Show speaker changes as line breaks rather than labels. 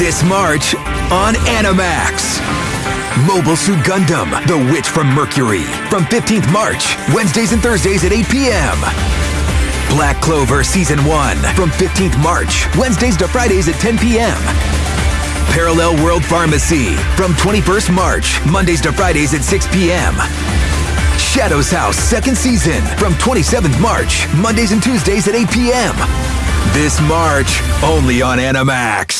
This March on Animax. Mobile Suit Gundam, The Witch from Mercury. From 15th March, Wednesdays and Thursdays at 8 p.m. Black Clover Season 1 from 15th March, Wednesdays to Fridays at 10 p.m. Parallel World Pharmacy from 21st March, Mondays to Fridays at 6 p.m. Shadow's House second season from 27th March, Mondays and Tuesdays at 8 p.m. This March, only on Animax.